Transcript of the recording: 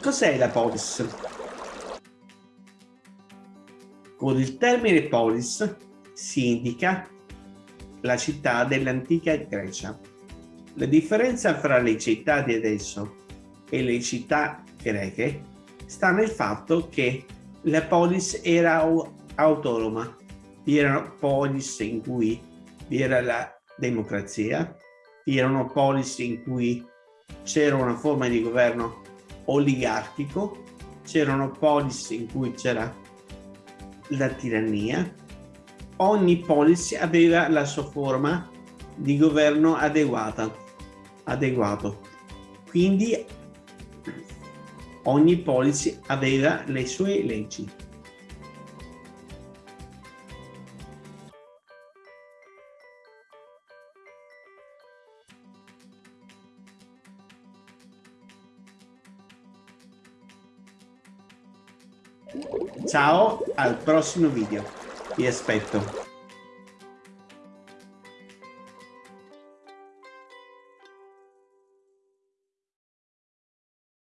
Cos'è la polis? Con il termine polis si indica la città dell'antica Grecia. La differenza fra le città di adesso e le città greche sta nel fatto che la polis era autonoma. Vi erano polis in cui vi era la democrazia, vi erano polis in cui c'era una forma di governo oligarchico, c'erano polis in cui c'era la tirannia, ogni polis aveva la sua forma di governo adeguata, adeguato. Quindi ogni polis aveva le sue leggi. Ciao, al prossimo video. Vi aspetto.